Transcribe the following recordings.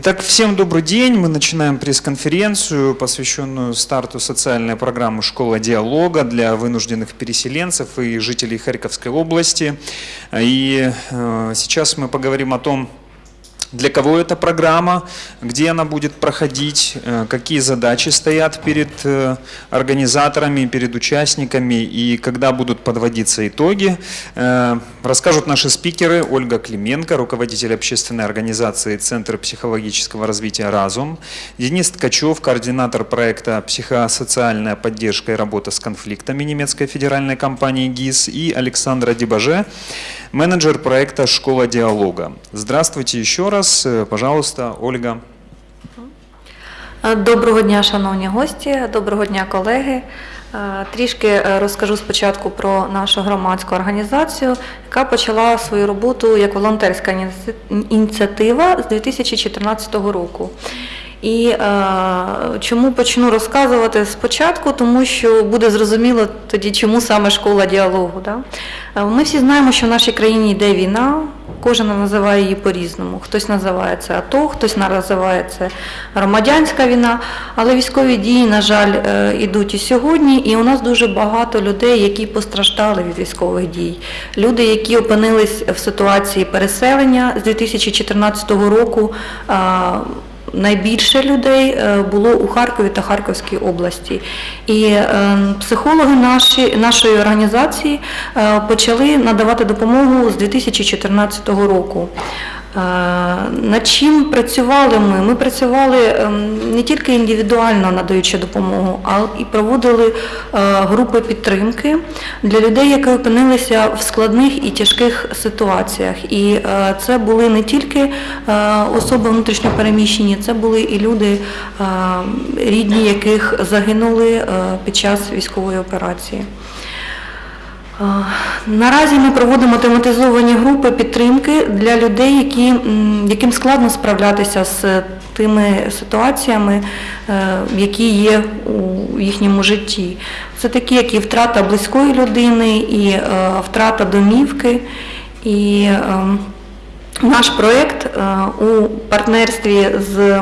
Итак, всем добрый день. Мы начинаем пресс-конференцию, посвященную старту социальной программы «Школа диалога» для вынужденных переселенцев и жителей Харьковской области. И э, сейчас мы поговорим о том, для кого эта программа, где она будет проходить, э, какие задачи стоят перед э, организаторами, перед участниками и когда будут подводиться итоги. Э, расскажут наши спикеры Ольга Клименко, руководитель общественной организации Центр психологического развития «Разум», Денис Ткачев, координатор проекта «Психосоциальная поддержка и работа с конфликтами» немецкой федеральной компании ГИС и Александра Дебаже, менеджер проекта «Школа диалога». Здравствуйте еще раз. Э, Пожалуйста, Ольга. Доброго дня, шановні гості, доброго дня, колеги. Е, Трішки е, розкажу спочатку про нашу громадську організацію, яка почала свою роботу як волонтерська ініціатива з 2014 року. І е, чому почну розказувати спочатку, тому що буде зрозуміло тоді, чому саме школа діалогу. Да? Е, Ми всі знаємо, що в нашій країні йде війна, кожен називає її по-різному. Хтось називає це АТО, хтось називає це громадянська війна, але військові дії, на жаль, е, ідуть і сьогодні, і у нас дуже багато людей, які постраждали від військових дій. Люди, які опинились в ситуації переселення з 2014 року. е, Найбільше людей е, було у Харкові та Харківській області. І е, психологи наші, нашої організації е, почали надавати допомогу з 2014 року. Над чим працювали ми? Ми працювали ем, не тільки індивідуально надаючи допомогу, а і проводили е, групи підтримки для людей, які опинилися в складних і тяжких ситуаціях. І е, це були не тільки е, особи внутрішньопереміщені, це були і люди, рідні яких загинули під час військової операції. Е, Наразі ми проводимо тематизовані групи підтримки для людей, які, яким складно справлятися з тими ситуаціями, е, які є у їхньому житті. Це такі, як і втрата близької людини, і е, втрата домівки. І е, наш проєкт у партнерстві з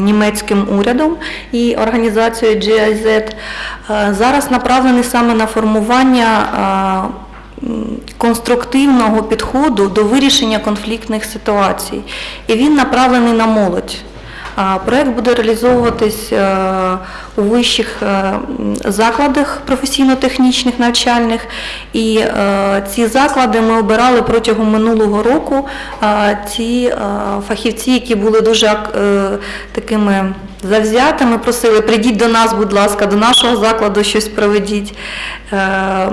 німецьким урядом і організацією GIZ е, зараз направлений саме на формування е, конструктивного підходу до вирішення конфліктних ситуацій. І він направлений на молодь. Проект буде реалізовуватись е, у вищих е, закладах професійно-технічних навчальних. І е, ці заклади ми обирали протягом минулого року. Ці фахівці, які були дуже ак- такими завзятими, просили, прийдіть до нас, будь ласка, до нашого закладу щось проведіть. Е,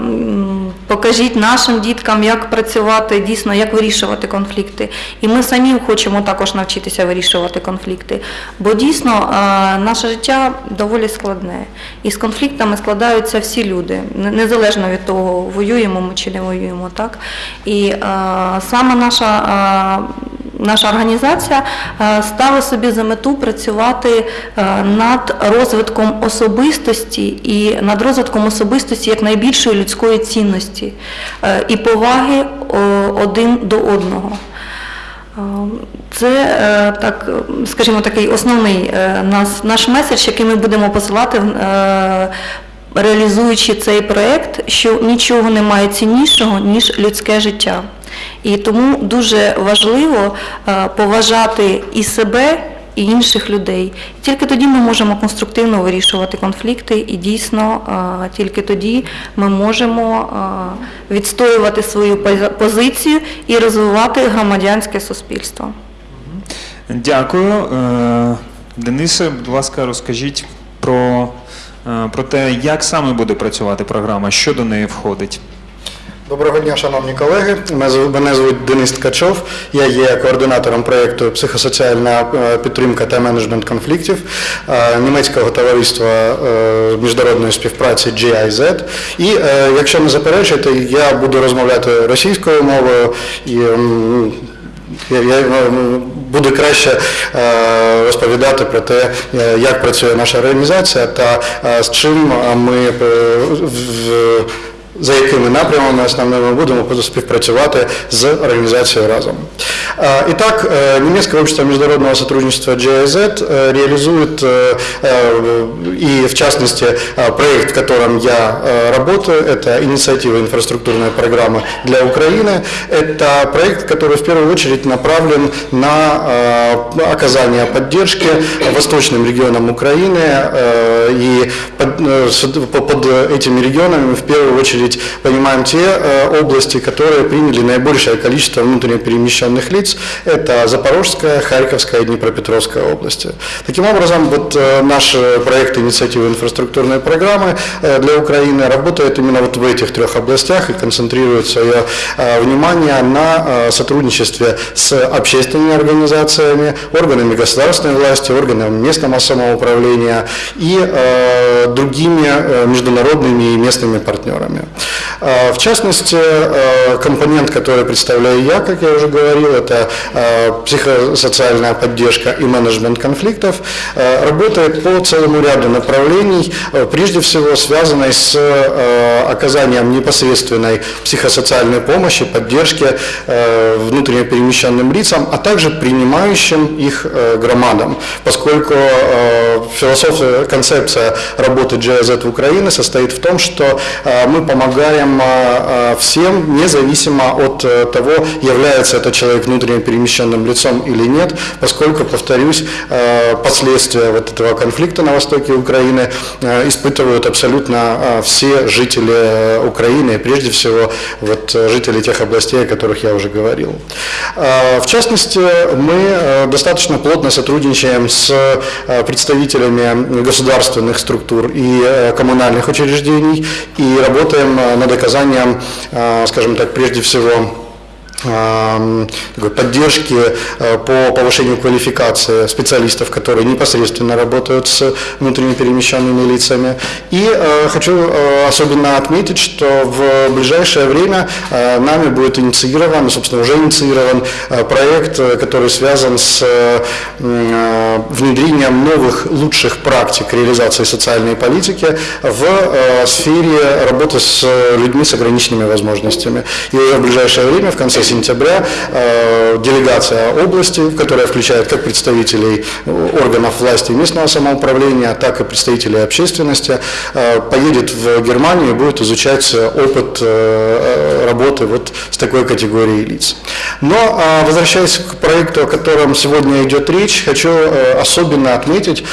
Покажіть нашим діткам, як працювати, дійсно, як вирішувати конфлікти. І ми самі хочемо також навчитися вирішувати конфлікти. Бо дійсно е, наше життя доволі складне. І з конфліктами складаються всі люди, незалежно від того, воюємо ми чи не воюємо. Так? І е, саме наша. Наша організація е, ставила собі за мету працювати е, над розвитком особистості і над розвитком особистості як найбільшої людської цінності е, і поваги один до одного. Це так, скажімо, такий основний наш меседж, який ми будемо посилати, реалізуючи цей проєкт, що нічого немає ціннішого, ніж людське життя. І тому дуже важливо е, поважати і себе, і інших людей. Тільки тоді ми можемо конструктивно вирішувати конфлікти, і дійсно е, тільки тоді ми можемо е, відстоювати свою позицію і розвивати громадянське суспільство. Дякую. Денисе, будь ласка, розкажіть про, про те, як саме буде працювати програма, що до неї входить. Доброго дня, шановні колеги. Мене звуть Денис Ткачов. Я є координатором проєкту психосоціальна е, підтримка та менеджмент конфліктів е, німецького товариства е, міжнародної співпраці GIZ. І якщо не заперечуєте, я буду розмовляти російською мовою і я, е, буду краще розповідати про те, як працює наша організація та з чим ми в- за якими напрямами основними будемо співпрацювати з організацією разом. Итак, немецкое общество международного сотрудничества GIZ реализует, и в частности проект, в котором я работаю, это инициатива инфраструктурной программы для Украины. Это проект, который в первую очередь направлен на оказание поддержки восточным регионам Украины и под, под этими регионами в первую очередь понимаем те э, области, которые приняли наибольшее количество внутренне перемещенных лиц. Это Запорожская, Харьковская и Днепропетровская области. Таким образом, вот э, наш проект инициативы инфраструктурной программы э, для Украины работает именно вот в этих трех областях и концентрирует свое внимание на сотрудничестве с общественными организациями, органами государственной власти, органами местного самоуправления и другими международными и местными партнерами. В частности, компонент, который представляю я, как я уже говорил, это психосоциальная поддержка и менеджмент конфликтов, работает по целому ряду направлений, прежде всего связанной с оказанием непосредственной психосоциальной помощи, поддержки внутренне перемещенным лицам, а также принимающим их громадам, поскольку философия, концепция работы GIZ в Украине состоит в том, что мы помогаем всем, независимо от того, является это человек внутренне перемещенным лицом или нет, поскольку, повторюсь, последствия вот этого конфликта на востоке Украины испытывают абсолютно все жители Украины, прежде всего вот жители тех областей, о которых я уже говорил. В частности, мы достаточно плотно сотрудничаем с представителями государственных структур и коммунальных учреждений и работаем над оказанием, скажем так, прежде всего такой поддержки э, по повышению квалификации специалистов, которые непосредственно работают с внутренне перемещенными лицами. И э, хочу э, особенно отметить, что в ближайшее время нами будет инициирован, собственно, уже инициирован проект, который связан с внедрением новых лучших практик реализации социальной политики в сфере работы с людьми с ограниченными возможностями. И в ближайшее время, в конце сентября э, делегация области, которая включает как представителей органов власти и местного самоуправления, так и представителей общественности, э, поедет в Германию и будет изучать опыт э, работы вот с такой категорией лиц. Но возвращаясь к проекту, о котором сегодня идет речь, хочу особенно отметить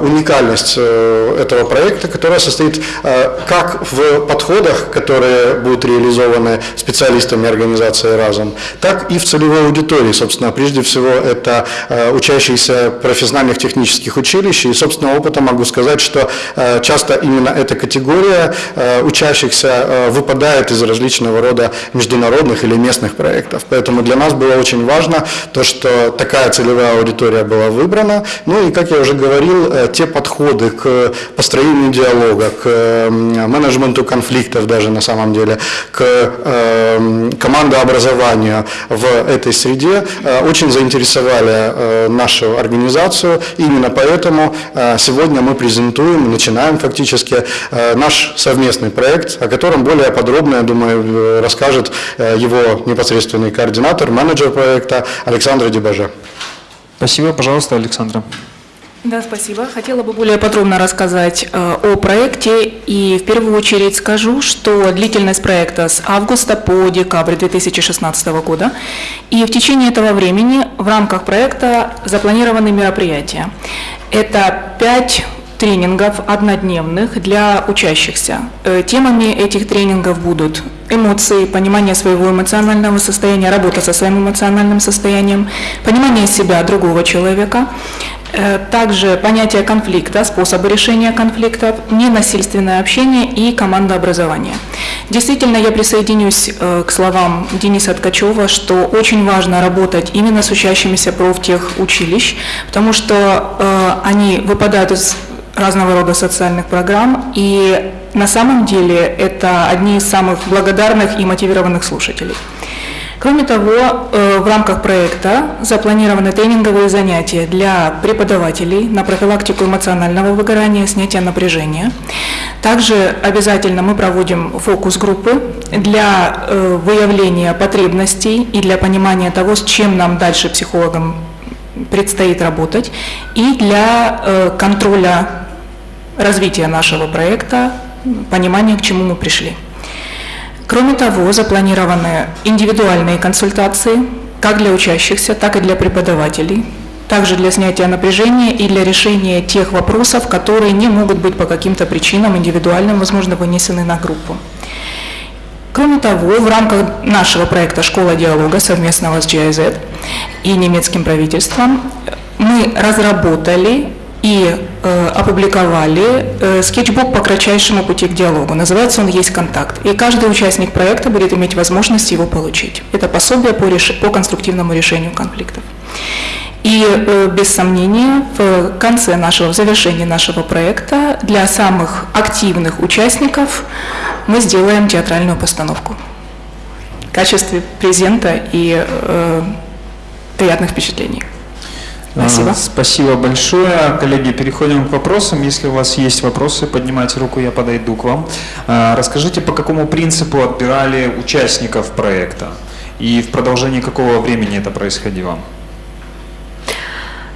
уникальность этого проекта, которая состоит как в подходах, которые будут реализованы специалистами организации «Разум», так и в целевой аудитории. Собственно, прежде всего это э, учащиеся профессиональных технических училищ. И, собственно, опыта могу сказать, что э, часто именно эта категория э, учащихся выпадает из различного рода международных или местных проектов. Поэтому для нас было очень важно то, что такая целевая аудитория была выбрана. Ну и, как я уже говорил, те подходы к построению диалога, к менеджменту конфликтов даже на самом деле, к командообразованию, в этой среде э, очень заинтересовали э, нашу организацию. Именно поэтому э, сегодня мы презентуем, начинаем фактически наш совместный проект, о котором более подробно, я думаю, расскажет его непосредственный координатор, менеджер проекта Александра Дебаже. Спасибо, пожалуйста, Александра. Да, спасибо. Хотела бы более подробно рассказать э, о проекте и в первую очередь скажу, что длительность проекта с августа по декабрь 2016 года и в течение этого времени в рамках проекта запланированы мероприятия. Это пять тренингов однодневных для учащихся. Э, темами этих тренингов будут эмоции, понимание своего эмоционального состояния, работа со своим эмоциональным состоянием, понимание себя другого человека, также понятие конфликта, способы решения конфликтов, ненасильственное общение и командообразование. Действительно, я присоединюсь э, к словам Дениса Ткачева, что очень важно работать именно с учащимися профтех училищ, потому что э, они выпадают из разного рода социальных программ, и на самом деле это одни из самых благодарных и мотивированных слушателей. Кроме того, э, в рамках проекта запланированы тренинговые занятия для преподавателей на профилактику эмоционального выгорания, снятия напряжения. Также обязательно мы проводим фокус-группы для э, выявления потребностей и для понимания того, с чем нам дальше психологам предстоит работать, и для э, контроля развития нашего проекта, понимания, к чему мы пришли. Кроме того, запланированы индивидуальные консультации как для учащихся, так и для преподавателей, также для снятия напряжения и для решения тех вопросов, которые не могут быть по каким-то причинам индивидуальным, возможно, вынесены на группу. Кроме того, в рамках нашего проекта «Школа диалога» совместного с GIZ и немецким правительством мы разработали и э, опубликовали э, скетчбук по кратчайшему пути к диалогу. Называется он «Есть контакт». И каждый участник проекта будет иметь возможность его получить. Это пособие по, реш... по конструктивному решению конфликтов. И э, без сомнения в конце нашего, в завершении нашего проекта для самых активных участников мы сделаем театральную постановку в качестве презента и э, приятных впечатлений. Спасибо. Спасибо большое. Коллеги, переходим к вопросам. Если у вас есть вопросы, поднимайте руку, я подойду к вам. А, Расскажите, по какому принципу отбирали участников проекта и в продолжении какого времени это происходило?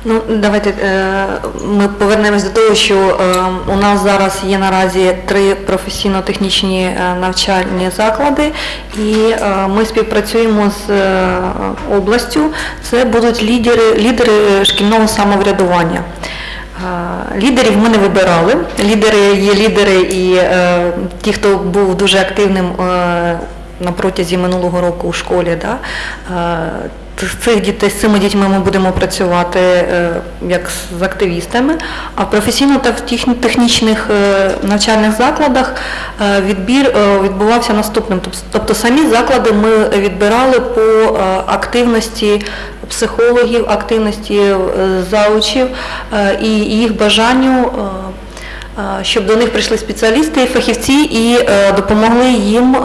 Ну, давайте е, ми повернемось до того, що е, у нас зараз є наразі три професійно-технічні е, навчальні заклади, і ми співпрацюємо з областю. Це будуть лідери, лідери шкільного самоврядування. Лідерів ми не вибирали. Лідери є лідери і ті, хто був дуже активним на протязі минулого року у школі. Да? З цих дітей, з цими дітьми ми будемо працювати е, як з активістами, а професійно та в технічних е, навчальних закладах е, відбір відбувався наступним. Тобто самі заклади ми відбирали по активності психологів, активності заучів і їх бажанню. Щоб до них прийшли спеціалісти і фахівці і допомогли їм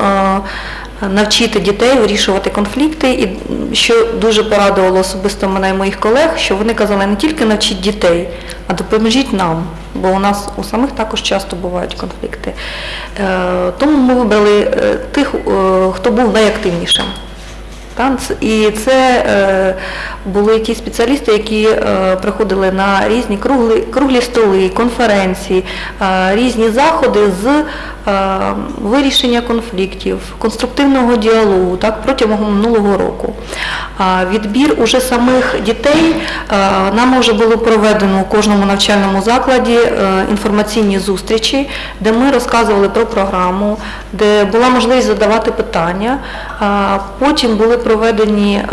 навчити дітей вирішувати конфлікти. І що дуже порадувало особисто мене і моїх колег, що вони казали не тільки навчіть дітей, а допоможіть нам, бо у нас у самих також часто бувають конфлікти. Е, Тому ми вибрали е, тих, е, хто був найактивнішим. І це е, були ті спеціалісти, які е, приходили на різні круглі, круглі столи, конференції, е, різні заходи з вирішення конфліктів, конструктивного діалогу так, протягом минулого року. Відбір уже самих дітей нам вже було проведено у кожному навчальному закладі інформаційні зустрічі, де ми розказували про програму, де була можливість задавати питання. Потім були проведені е,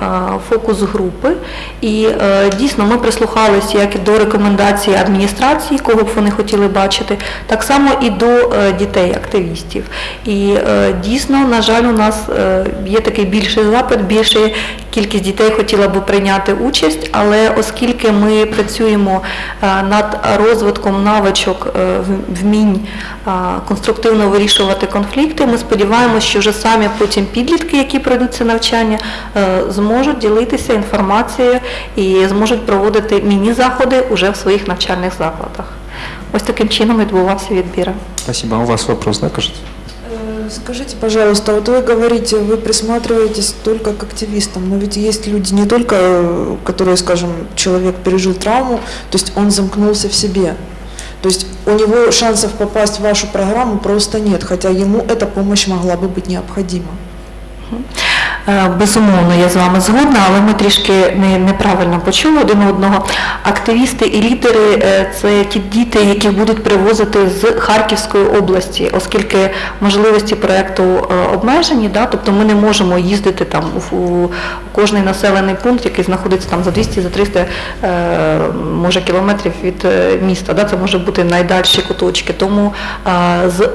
фокус-групи, і е, дійсно ми прислухалися як і до рекомендацій адміністрації, кого б вони хотіли бачити, так само і до е, дітей, активістів. І дійсно, на жаль, у нас є такий більший запит, більша кількість дітей хотіла би прийняти участь, але оскільки ми працюємо над розвитком навичок вмінь конструктивно вирішувати конфлікти, ми сподіваємося, що вже самі потім підлітки, які пройдуть це навчання, зможуть ділитися інформацією і зможуть проводити міні-заходи уже в своїх навчальних закладах. Ось таким чином відбувався відбір. Спасибо. У вас вопрос, да, кажется? Э, Скажите, пожалуйста, вот вы говорите, вы присматриваетесь только к активистам, но ведь есть люди не только, э, которые, скажем, человек пережил травму, то есть он замкнулся в себе. То есть у него шансов попасть в вашу программу просто нет, хотя ему эта помощь могла бы быть необходима. Е, Безумовно, я з вами згодна, але ми трішки не, неправильно почули один одного. Активісти і лідери е, це ті діти, яких будуть привозити з Харківської області, оскільки можливості проєкту е, обмежені, да, тобто ми не можемо їздити там у, кожний населений пункт, який знаходиться там за 200 за 300 е, може кілометрів від міста. Да, це може бути найдальші куточки. Тому з,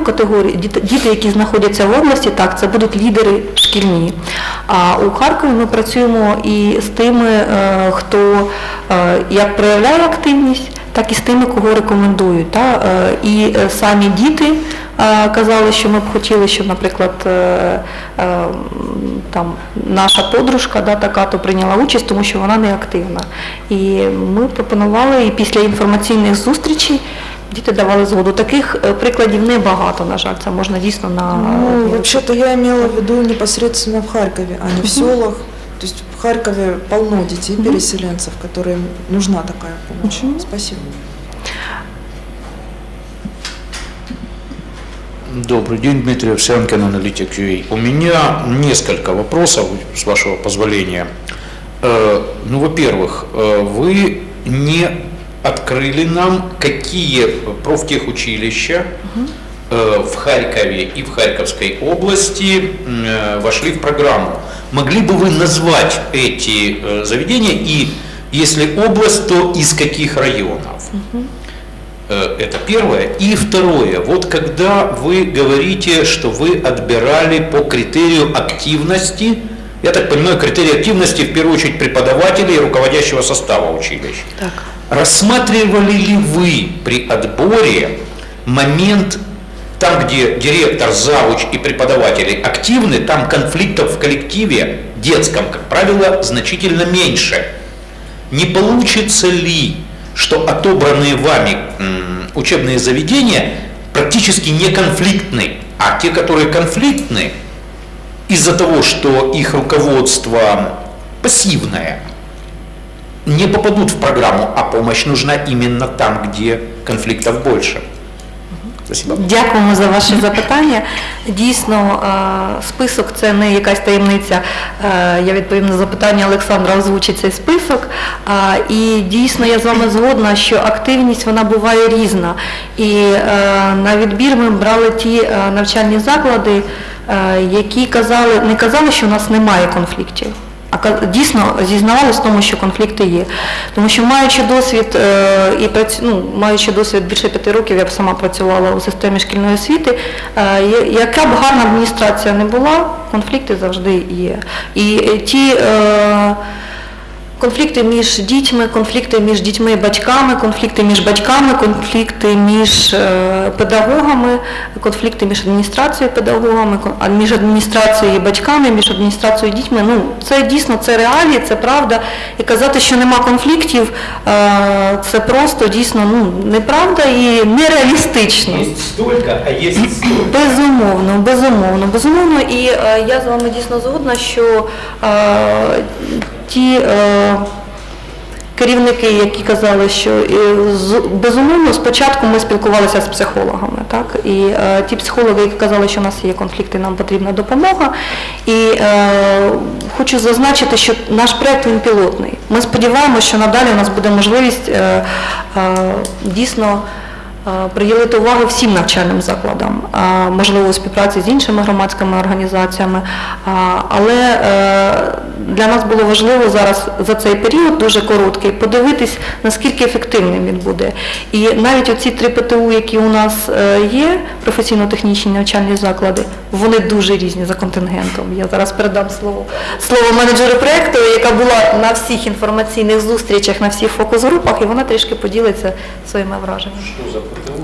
категорії діти, діти, які знаходяться в області, так, це будуть лідери шкільні. А у Харкові ми працюємо і з тими, е, хто е, як проявляє активність, так і з тими, кого рекомендують. Та? Е, І самі діти казали, що ми б хотіли, щоб, наприклад, там, наша подружка да, така то прийняла участь, тому що вона не активна. І ми пропонували і після інформаційних зустрічей діти давали згоду. Таких е, прикладів небагато, на жаль, це можна дійсно на Ну, вообще-то я имела в виду непосредственно в Харькове, а не в селах. То есть в Харькове полно детей, переселенцев, которым нужна такая помощь. Спасибо. Добрый день, Дмитрий Овсянкин, аналитик UA. У меня несколько вопросов, с вашего позволения. Э, Ну, во-первых, э, вы не открыли нам, какие профтехучилища э, в Харькове и в Харьковской области э, вошли в программу. Могли бы вы назвать эти э, заведения и, если область, то из каких районов? Это первое. И второе. Вот когда вы говорите, что вы отбирали по критерию активности, я так понимаю, критерий активности в первую очередь преподавателей и руководящего состава училищ. Так. Рассматривали ли вы при отборе момент там, где директор, завуч и преподаватели активны, там конфликтов в коллективе детском, как правило, значительно меньше. Не получится ли, что отобранные вами учебные заведения практически не конфликтны, а те, которые конфликтны, из-за того, что их руководство пассивное, не попадут в программу, а помощь нужна именно там, где конфликтов больше. Спасибо. Дякуємо за ваше запитання. Дійсно, е, список це не якась таємниця. Е, Я відповім на запитання Олександра, озвучить цей список. Е, І дійсно я з вами згодна, що активність вона буває різна. І на відбір ми брали ті навчальні заклади, які казали, не казали, що у нас немає конфліктів. Дійсно зізнавалися в тому, що конфлікти є. Тому що маючи досвід е, і ну, маючи досвід більше п'яти років, я б сама працювала у системі шкільної освіти, е, яка б гарна адміністрація не була, конфлікти завжди є. І е, ті Конфлікти між дітьми, конфлікти між дітьми і батьками, конфлікти між батьками, конфлікти між е, педагогами, конфлікти між адміністрацією і педагогами, між адміністрацією і батьками, між адміністрацією і дітьми. Ну, це дійсно це реалії, це правда. І казати, що нема конфліктів, е, це просто дійсно ну, неправда і нереалістично. столько, а есть столько. Безумовно, безумовно, безумовно. І е, я з вами дійсно згодна, що ті е, керівники, які казали, що е, безумовно спочатку ми спілкувалися з психологами, так і е, ті психологи, які казали, що у нас є конфлікти, нам потрібна допомога. І хочу зазначити, що наш проект він пілотний. Ми сподіваємося, що надалі у нас буде можливість дійсно приділити увагу всім навчальним закладам, можливо, у співпраці з іншими громадськими організаціями. Але е, для нас було важливо зараз за цей період дуже короткий подивитись, наскільки ефективним він буде. І навіть оці три ПТУ, які у нас е, є, професійно-технічні навчальні заклади, вони дуже різні за контингентом. Я зараз передам слово слово менеджеру проєкту, яка була на всіх інформаційних зустрічах, на всіх фокус-групах, і вона трішки поділиться своїми враженнями.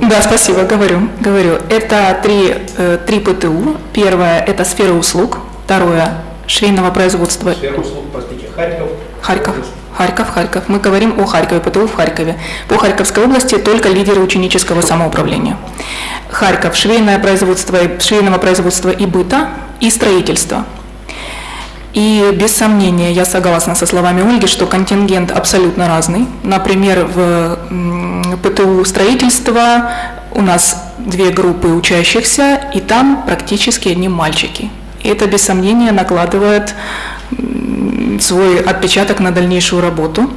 Да, спасибо, говорю. говорю. Это три, э, три ПТУ. Первое – это сфера услуг. Второе – швейного производства. Сфера услуг, простите, Харьков. Харьков. Харьков, Харьков. Мы говорим о Харькове, ПТУ в Харькове. По Харьковской области только лидеры ученического самоуправления. Харьков, швейное производство, швейного производства и быта, и строительства. И без сомнения, я согласна со словами Ольги, что контингент абсолютно разный. Например, в ПТУ строительства у нас две группы учащихся, и там практически одни мальчики. И это без сомнения накладывает свой отпечаток на дальнейшую работу.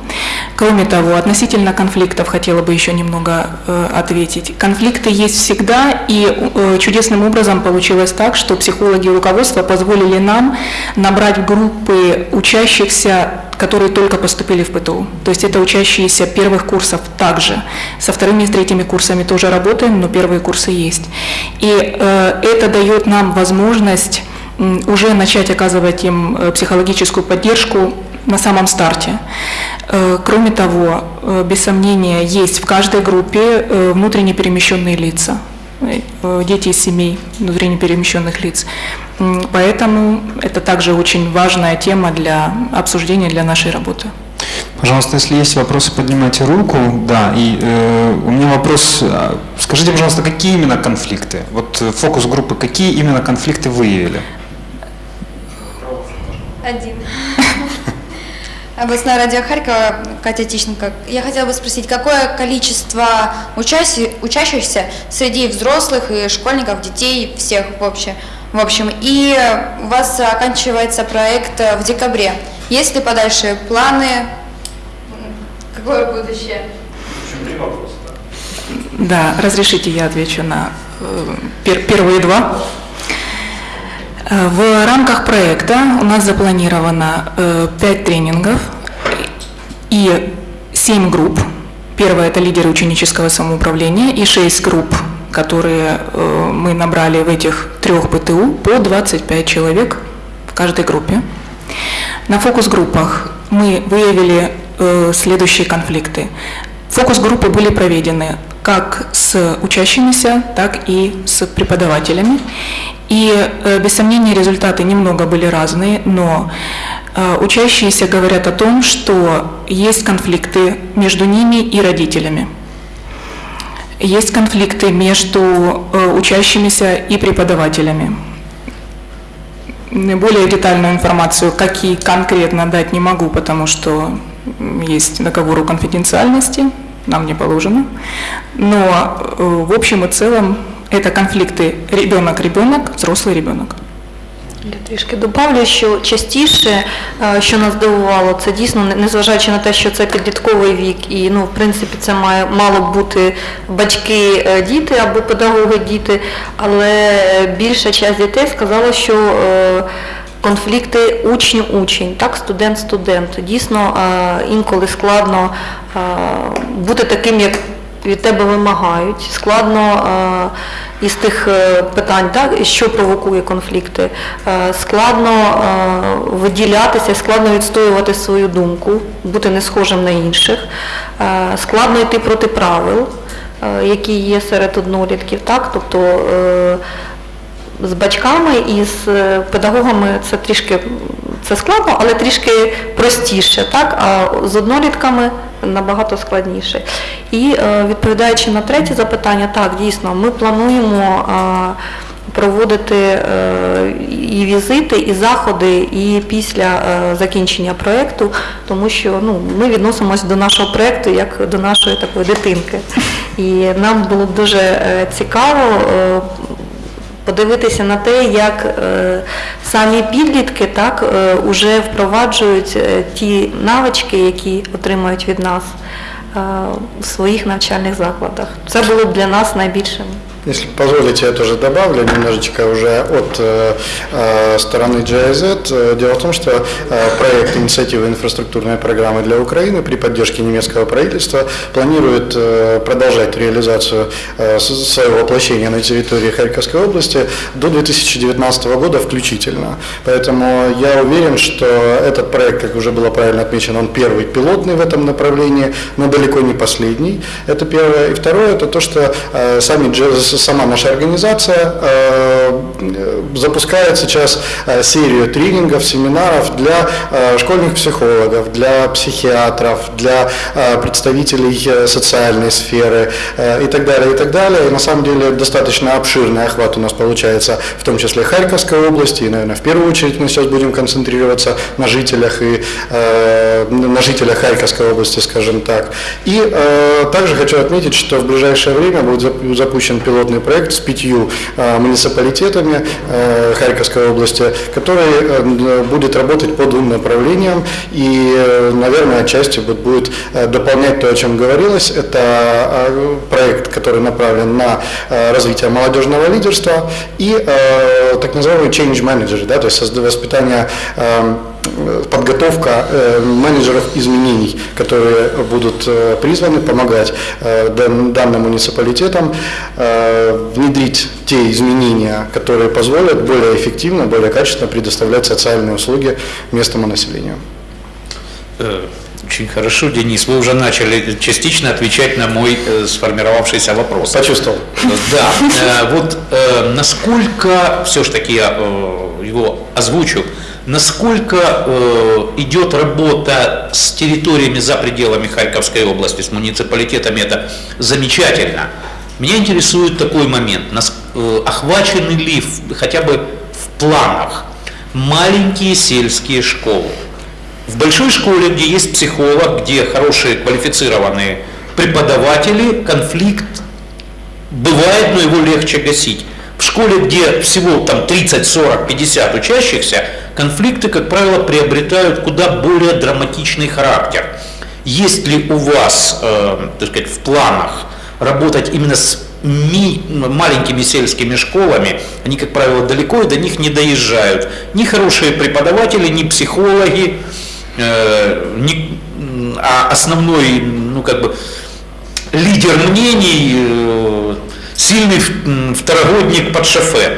Кроме того, относительно конфликтов хотела бы еще немного э, ответить. Конфликты есть всегда, и э, чудесным образом получилось так, что психологи и руководство позволили нам набрать группы учащихся, которые только поступили в ПТУ. То есть это учащиеся первых курсов также. Со вторыми и третьими курсами тоже работаем, но первые курсы есть. И э, это дает нам возможность уже начать оказывать им э, психологическую поддержку на самом старте. Э, Кроме того, э, без сомнения, есть в каждой группе внутренне перемещенные лица, дети из семей внутренне перемещенных лиц. Поэтому это также очень важная тема для обсуждения для нашей работы. Пожалуйста, если есть вопросы, поднимайте руку. Да, и э, у меня вопрос. Скажите, пожалуйста, какие именно конфликты? Вот фокус группы, какие именно конфликты выявили? Один. Областное радио Харькова, Катя Тищенко. Я хотела бы спросить, какое количество учаси- учащихся среди взрослых и школьников, детей, всех вообще, в общем. И у вас оканчивается проект в декабре. Есть ли подальше планы? Какое будущее? Да, разрешите я отвечу на э, пер- первые два. Э, В рамках проекта у нас запланировано э, пять тренингов и семь групп. Первое – это лидеры ученического самоуправления и шесть групп, которые э, мы набрали в этих трех ПТУ по 25 человек в каждой группе. На фокус-группах мы выявили э, следующие конфликты. Фокус-группы были проведены как с учащимися, так и с преподавателями. И, э, без сомнения, результаты немного были разные, но э, учащиеся говорят о том, что есть конфликты между ними и родителями. Есть конфликты между э, учащимися и преподавателями. Более детальную информацию, какие конкретно дать не могу, потому что есть договор о конфиденциальности, нам не положено. Но э, в общем и целом это конфликты ребенок-ребенок, взрослый ребенок. Я трішки добавлю, що частіше, е, що нас здивувало, це дійсно, не- незважаючи на те, що це підлітковий вік, і ну, в принципі, це має мало б бути батьки, е, діти або педагоги, діти, але більша частина дітей сказала, що е, конфлікти учню-учень, так, студент-студент. Дійсно, е, інколи складно е, бути таким, як від тебе вимагають. Складно е, із тих питань, так, що провокує конфлікти, складно виділятися, складно відстоювати свою думку, бути не схожим на інших, складно йти проти правил, які є серед однолітків, так, тобто з батьками і з е, педагогами це трішки це складно, але трішки простіше, так? а з однолітками набагато складніше. І е, відповідаючи на третє запитання, так, дійсно, ми плануємо е, проводити і візити, і заходи, і після закінчення проєкту, тому що ну, ми відносимося до нашого проєкту як до нашої такої дитинки. І нам було б дуже цікаво подивитися на те, як е, самі підлітки так е, уже впроваджують е, ті навички, які отримують від нас у своїх навчальних закладах. Це було б для нас найбільшим. Если позволите, я тоже добавлю немножечко уже от э, э, стороны GIZ. Э, Дело в том, что э, проект инициативы инфраструктурной программы для Украины при поддержке немецкого правительства планирует э, продолжать реализацию э, своего воплощения на территории Харьковской области до 2019 года включительно. Поэтому я уверен, что этот проект, как уже было правильно отмечено, он первый пилотный в этом направлении, но далеко не последний. Это первое. И второе, это то, что э, сами Джез- сама наша организация э, запускает сейчас э, серию тренингов, семинаров для э, школьных психологов, для психиатров, для э, представителей э, социальной сферы э, и так далее, и так далее. И на самом деле достаточно обширный охват у нас получается, в том числе Харьковской области, и, наверное, в первую очередь мы сейчас будем концентрироваться на жителях и э, на жителях Харьковской области, скажем так. И э, также хочу отметить, что в ближайшее время будет зап- запущен пилотный проект с пятью э, муниципалитетами э, Харьковской области, который э, будет работать по двум направлениям и, наверное, отчасти будет дополнять то, о чем говорилось. Это проект, который направлен на развитие молодежного лидерства и так называемый change manager, да, то есть воспитание э, подготовка э, менеджеров изменений, которые будут э, призваны помогать э, дан- данным муниципалитетам э, внедрить те изменения, которые позволят более эффективно, более качественно предоставлять социальные услуги местному населению. Э, Очень хорошо, Денис. Вы уже начали частично отвечать на мой э, сформировавшийся вопрос. Почувствовал. Да, э, вот э, насколько, все ж таки я э, его озвучу, насколько э, идет работа с территориями за пределами Харьковской области, с муниципалитетами, это замечательно. Меня интересует такой момент, нас- э, охвачены ли в- хотя бы в планах маленькие сельские школы? В большой школе, где есть психолог, где хорошие квалифицированные преподаватели, конфликт бывает, но его легче гасить. В школе, где всего там 30, 40, 50 учащихся, конфликты, как правило, приобретают куда более драматичный характер. Есть ли у вас, э, так сказать, в планах работать именно с ми- маленькими сельскими школами, они, как правило, далеко и до них не доезжают. Ни хорошие преподаватели, ни психологи, э, ни- а основной, ну, как бы, лидер мнений, э, сильный второгодник под шофе.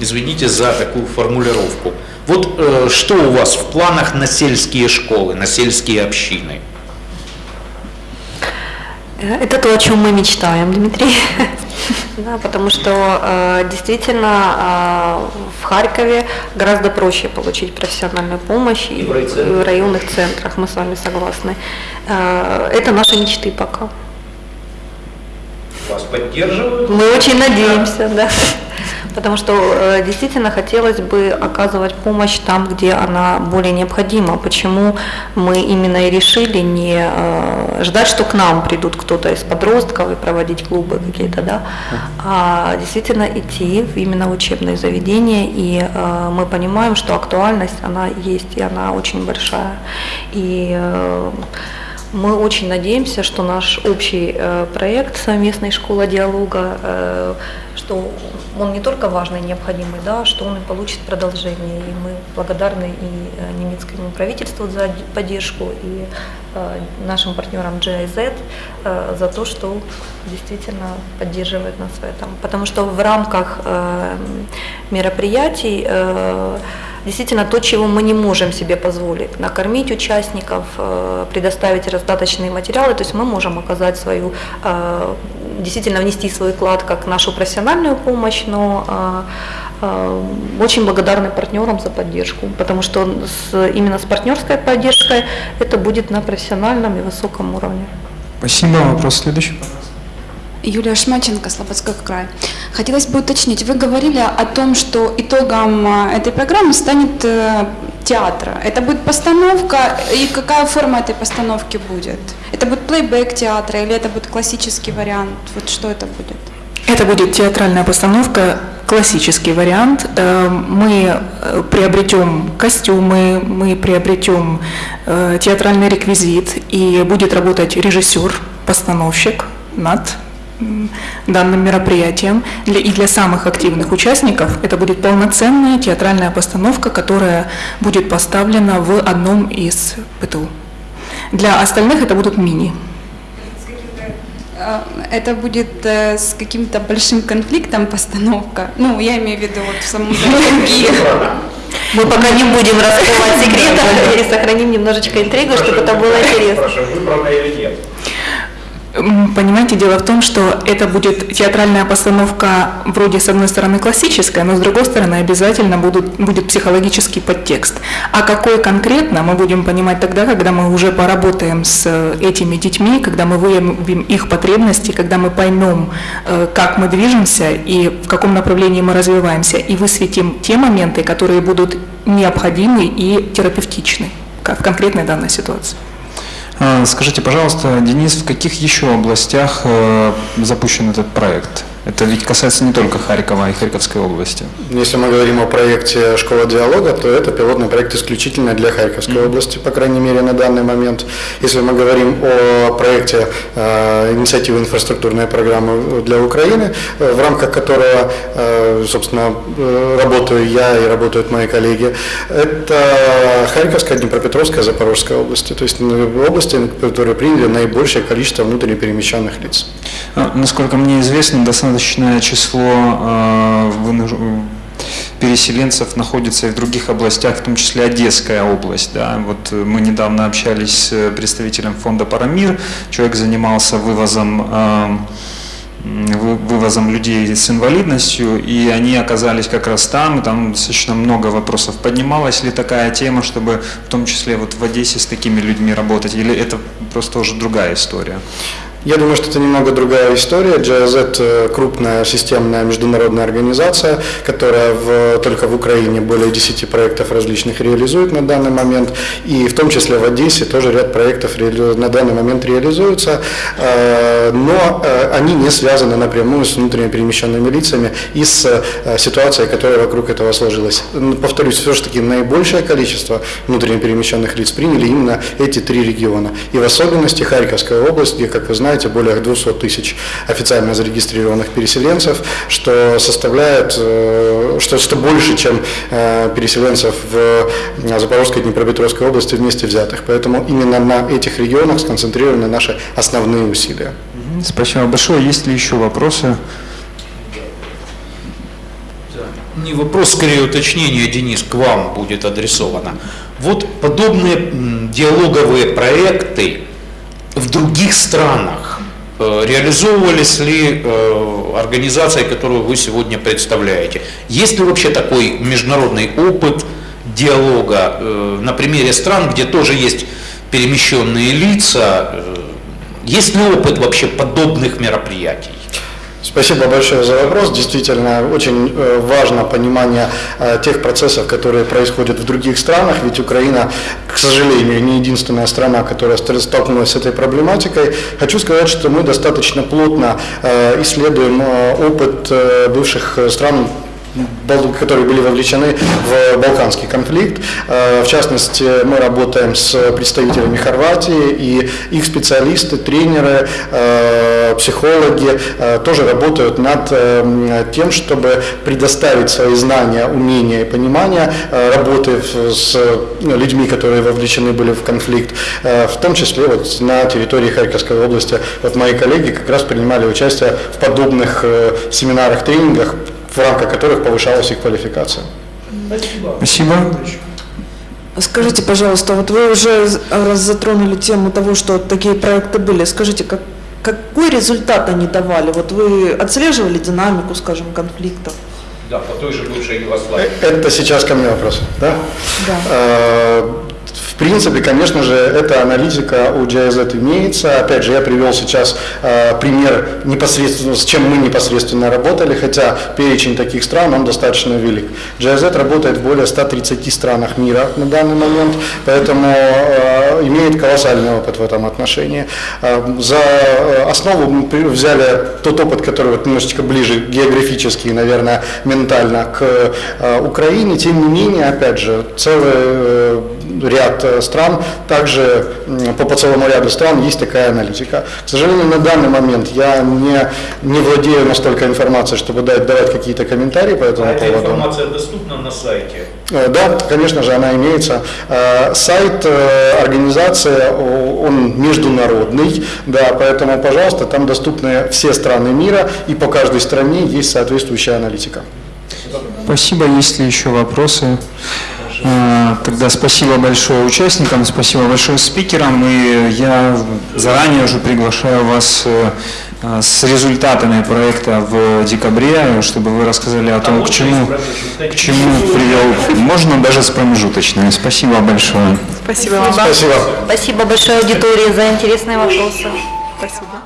Извините за такую формулировку. Вот э, что у вас в планах на сельские школы, на сельские общины? Э, Это то, о чем мы мечтаем, Дмитрий. Да, потому что э, действительно э, в Харькове гораздо проще получить профессиональную помощь и, и в районных центрах, мы с вами согласны. Э, это наши мечты пока. Вас поддерживают? Мы очень надеемся, да. Потому что э, действительно хотелось бы оказывать помощь там, где она более необходима. Почему мы именно и решили не э, ждать, что к нам придут кто-то из подростков и проводить клубы какие-то, да, а действительно идти в именно учебные заведения. И э, мы понимаем, что актуальность, она есть, и она очень большая. И э, мы очень надеемся, что наш общий э, проект совместной школа диалога, э, что он не только важный и необходимый, да, что он и получит продолжение. И мы благодарны и э, немецкому правительству за поддержку, и э, нашим партнерам GIZ э, за то, что действительно поддерживает нас в этом. Потому что в рамках мероприятий действительно то, чего мы не можем себе позволить, накормить участников, предоставить достаточные материалы, то есть мы можем оказать свою, действительно внести свой вклад как нашу профессиональную помощь, но э, э, очень благодарны партнерам за поддержку, потому что с- именно с партнерской поддержкой это будет на профессиональном и высоком уровне. Спасибо. Вопрос следующий. Юлия Шмаченко, Слободской край. Хотелось бы уточнить, вы говорили о том, что итогом а, этой программы станет э, театра. Это будет постановка, и какая форма этой постановки будет? Это будет плейбэк театра или это будет классический вариант? Вот что это будет? Это будет театральная постановка, классический вариант. Э, Мы э, приобретем костюмы, мы приобретем э, театральный реквизит, и будет работать режиссер, постановщик над данным мероприятием. И для самых активных участников это будет полноценная театральная постановка, которая будет поставлена в одном из ПТУ. Для остальных это будут мини. Э, Это будет э, с каким-то большим конфликтом постановка? Ну, я имею в виду вот в самом драматургии. Мы пока не будем раскрывать секретов и сохраним немножечко интригу, чтобы это было интересно. М, Понимаете, дело в том, что это будет театральная постановка вроде с одной стороны классическая, но с другой стороны обязательно будут, будет психологический подтекст. А какой конкретно, мы будем понимать тогда, когда мы уже поработаем с э, этими детьми, когда мы выявим их потребности, когда мы поймем, э, как мы движемся и в каком направлении мы развиваемся, и высветим те моменты, которые будут необходимы и терапевтичны в конкретной данной ситуации. А, Скажите, пожалуйста, Денис, в каких еще областях э, запущен этот проект? Это ведь касается не только Харькова и Харьковской области. Если мы говорим о проекте «Школа диалога», то это пилотный проект исключительно для Харьковской области, по крайней мере, на данный момент. Если мы говорим о проекте э, инициативы инфраструктурной программы для Украины, э, в рамках которого, э, собственно, э, работаю я и работают мои коллеги, это Харьковская, Днепропетровская, Запорожская области, то есть области, которые приняли наибольшее количество внутренне перемещенных лиц. А, Насколько мне известно, достаточное число э, переселенцев находится и в других областях, в том числе Одесская область. Да. Вот мы недавно общались с представителем фонда «Парамир», человек занимался вывозом э, вы- вывозом людей с инвалидностью, и они оказались как раз там, и там достаточно много вопросов. Поднималась ли такая тема, чтобы в том числе вот в Одессе с такими людьми работать, или это просто уже другая история? Я думаю, что это немного другая история. GIZ э, – крупная системная международная организация, которая в- только в Украине более 10 проектов различных реализует на данный момент. И в том числе в Одессе тоже ряд проектов на данный момент реализуются. Э, Но э, они не связаны напрямую с внутренне перемещенными лицами и с ситуацией, которая вокруг этого сложилась. Повторюсь, все-таки наибольшее количество внутренне перемещенных лиц приняли именно эти три региона. И в особенности Харьковская область, где, как вы знаете, более 200 тысяч официально зарегистрированных переселенцев, что составляет, э, что, что больше, чем э, переселенцев в э, Запорожской и Днепропетровской области вместе взятых. Поэтому именно на этих регионах сконцентрированы наши основные усилия. Спасибо большое. Есть ли еще вопросы? Не вопрос, скорее уточнение, Денис, к вам будет адресовано. Вот подобные диалоговые проекты в других странах э, реализовывались ли э, организацией, которую вы сегодня представляете? Есть ли вообще такой международный опыт диалога э, на примере стран, где тоже есть перемещенные лица? Есть ли опыт вообще подобных мероприятий? Спасибо большое за вопрос. Действительно, очень э, важно понимание э, тех процессов, которые происходят в других странах, ведь Украина, к сожалению, не единственная страна, которая ст- столкнулась с этой проблематикой. Хочу сказать, что мы достаточно плотно э, исследуем опыт бывших стран которые были вовлечены в Балканский конфликт. Э, В частности, мы работаем с представителями Хорватии, и их специалисты, тренеры, э, психологи э, тоже работают над тем, чтобы предоставить свои знания, умения и понимание работы с ну, людьми, которые вовлечены были в конфликт, в том числе вот на территории Харьковской области. Вот мои коллеги как раз принимали участие в подобных семинарах, тренингах, в рамках которых повышалась их квалификация. Спасибо. Скажите, пожалуйста, вот вы уже раз затронули тему того, что такие проекты были. Скажите, как, какой результат они давали? Вот вы отслеживали динамику, скажем, конфликтов? Да, по той же бывшей Югославии. Э, Это сейчас ко мне вопрос, да? Да. В принципе, конечно же, эта аналитика у GIZ имеется. Опять же, я привел сейчас э, пример непосредственно, с чем мы непосредственно работали, хотя перечень таких стран, он достаточно велик. GIZ работает в более 130 странах мира на данный момент, поэтому э, имеет колоссальный опыт в этом отношении. Э, за э, основу мы взяли тот опыт, который вот немножечко ближе географически и, наверное, ментально к э, Украине. Тем не менее, опять же, целый э, ряд э, стран, также по, по целому ряду стран есть такая аналитика. К сожалению, на данный момент я не, не владею настолько информацией, чтобы дать, давать какие-то комментарии по этому поводу. доступна на сайте? Э, Да, конечно же, она имеется. Э, Сайт организации, он международный, да, поэтому, пожалуйста, там доступны все страны мира, и по каждой стране есть соответствующая аналитика. Спасибо. Есть ли еще вопросы? А, Тогда спасибо большое участникам, спасибо большое спикерам. И я заранее уже приглашаю вас э, э, с результатами проекта в декабре, чтобы вы рассказали о том, к чему, к чему привел. Можно даже с промежуточными. Спасибо большое. Спасибо вам. Спасибо. Спасибо большое аудитории за интересные вопросы. Спасибо.